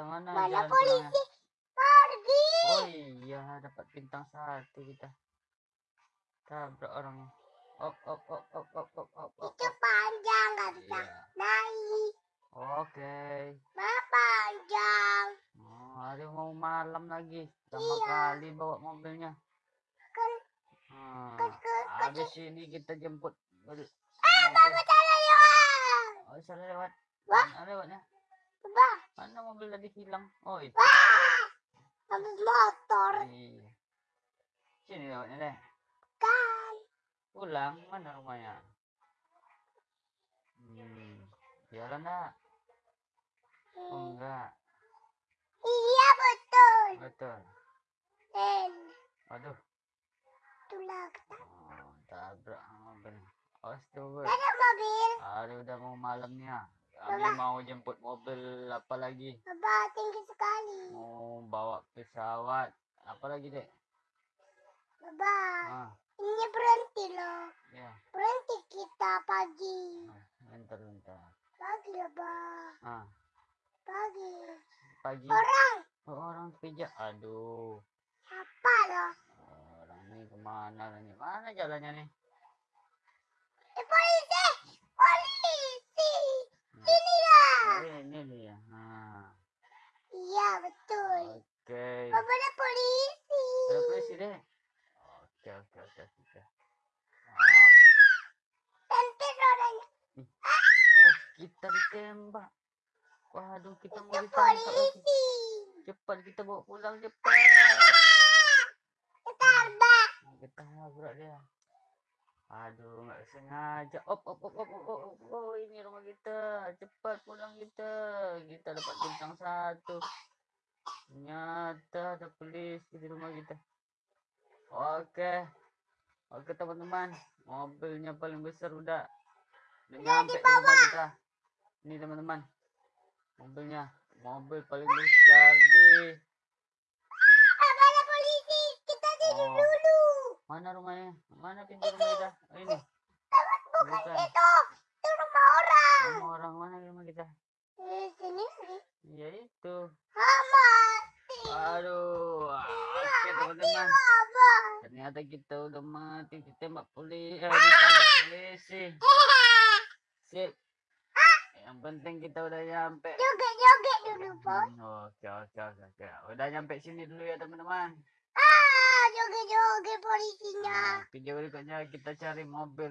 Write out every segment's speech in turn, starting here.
kita mana? Polisi? Pergi. Oh iya, dapat bintang satu kita. Tabrak orangnya. Op, op, op, op, op, op, op, op. Itu panjang nggak bisa Iya. naik. Oke. Ma panjang. Oh, hari mau malam lagi. Lama Iya. kali bawa mobilnya. Kan Hmm. kan kan. Habis ini kita jemput. Ah, bapak salah lewat. Oh, salah lewat. Wah. Mana lewatnya? Mana mobil tadi hilang? Oh, itu. Wah. Habis motor Iya. Sini lewatnya deh. kan. Pulang, mana rumahnya? Hmm. Jalan enggak? Oh, Hmm. enggak. Iya betul. Betul. Dan Waduh. itulah Oh, tabrak mobil. Astaga. ada mobil. Hari udah mau malamnya. Kami mau jemput mobil apa lagi? Bapak tinggi sekali. Mau bawa pesawat. Apa lagi, Dek? Bapak, Ah, ini berhenti loh. ya. Berhenti kita pagi. Ah, Bentar, bentar. Pagi Pak. Ah, Pagi. pagi. Orang Oh, orang pijak. Aduh. apa loh? Orang ini ke mana nih? Mana jalannya nih? Eh! Polisi! Hmm. Ini lah. Oh, ini dia. Nah, Iya, betul. Oke. Bapak ada polisi. Ada polisi, Dek? Oke, oke, oke, oke. Ah, Tenter rodanya. oh, kita ditembak. Waduh, kita mau ditangkap polisi. Cepat kita bawa pulang cepat. Ketarbak. Kita tabrak dia. Aduh, nggak sengaja. Op, op, op, op, op, op, op. Oh, ini rumah kita. Cepat pulang kita. Kita dapat bintang satu. Ternyata ada polisi di rumah kita. Oke. Oke, teman-teman. Mobilnya paling besar udah. Udah nyampe di rumah kita. Ini, teman-teman. Mobilnya. Mobil paling besar di Bapak ada polisi. Kita tidur Oh. dulu. Mana rumahnya? Mana pintu rumah kita? Oh, ini. Bapak bukan Bukan. itu. Itu rumah orang. Rumah orang mana rumah kita? Di sini sih. Ya itu. Mati. Aduh. Oke teman-teman. Bapak. Ternyata kita udah mati ditembak polisi. Eh, ditembak polisi. Sip. Yang penting kita udah nyampe. Joget-joget dulu, Bos. Oke oke oke. Udah nyampe sini dulu ya teman-teman. Ah, joget-joget polisinya. Nah, video berikutnya kita cari mobil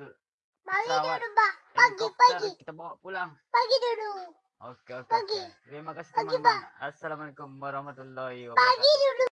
Pagi pesawat, dulu, Pak. Pagi, pagi. kita bawa pulang. Pagi dulu. Oke oke Pagi. Terima kasih teman-teman. Assalamualaikum warahmatullahi wabarakatuh. Pagi dulu.